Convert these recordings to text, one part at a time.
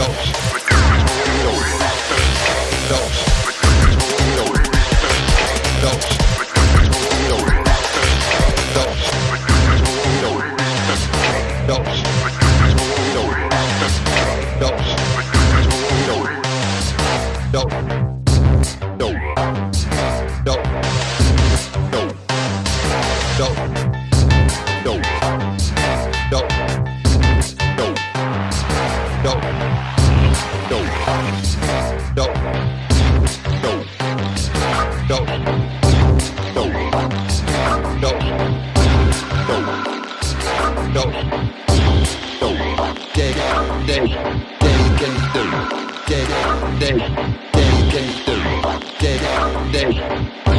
Dope. Dope. Day.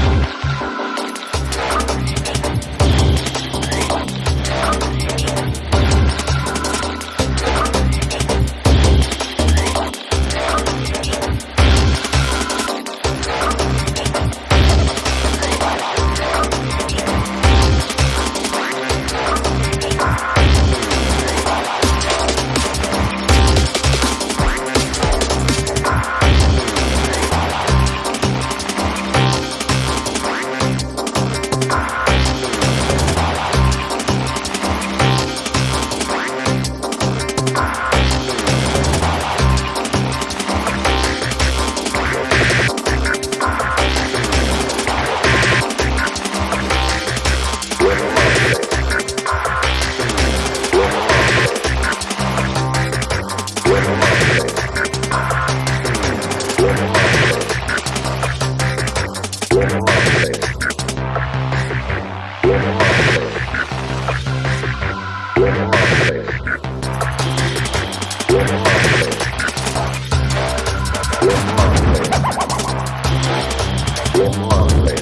Marley.